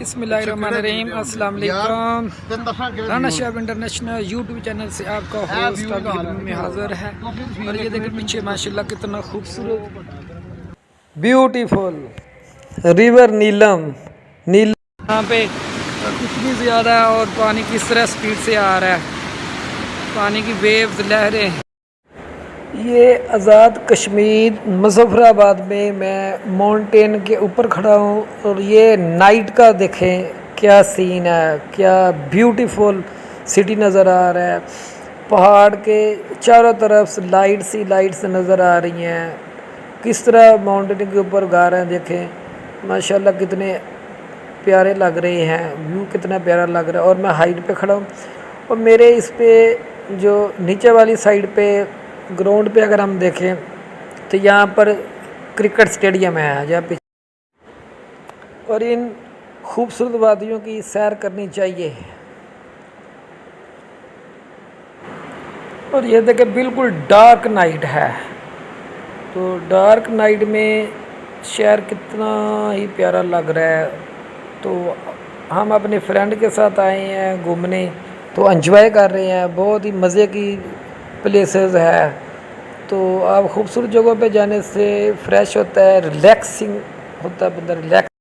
بسم اللہ الرحمن الرحیم السلام علیکم Rana Shahab international YouTube channel سے آپ کا ہوسٹ آپ کی میں حاضر ہے. اور یہ دیکھیں پیچھے ماشاءاللہ کتنا خوبصورت. بیوٹیفل ریور نیلم نیلم یہاں پہ کتنی زیادہ ہے اور پانی کس طرح سپیڈ سے آ رہا ہے. پانی کی ویوز لہریں. یہ آزاد کشمیر مظفر آباد میں میں ماؤنٹین کے اوپر کھڑا ہوں اور یہ نائٹ کا دیکھیں کیا سین ہے، کیا بیوٹیفل سٹی نظر آ رہا ہے۔ پہاڑ کے چاروں طرف لائٹس ہی لائٹس نظر آ رہی ہیں۔ کس طرح ماؤنٹین کے اوپر گا رہے ہیں دیکھیں۔ ماشاءاللہ کتنے پیارے لگ رہے ہیں۔ ویو کتنا پیارا لگ رہا ہے اور میں ہائٹ پہ کھڑا ہوں۔ اور میرے اس پہ جو نیچے والی سائڈ پہ گراؤنڈ پہ اگر ہم دیکھیں تو یہاں پر کرکٹ سٹیڈیم ہے جہاں پہ۔ اور ان خوبصورت وادیوں کی سیر کرنی چاہیے۔ اور یہ دیکھیں بالکل ڈارک نائٹ ہے۔ تو ڈارک نائٹ میں شہر کتنا ہی پیارا لگ رہا ہے۔ تو ہم اپنے فرینڈ کے ساتھ آئے ہیں گھومنے، تو انجوائے کر رہے ہیں۔ بہت ہی مزے کی پلیسز ہے تو آپ خوبصورت جگہوں پہ جانے سے فریش ہوتا ہے ریلیکسنگ ہوتا ہے بندہ ریلیکس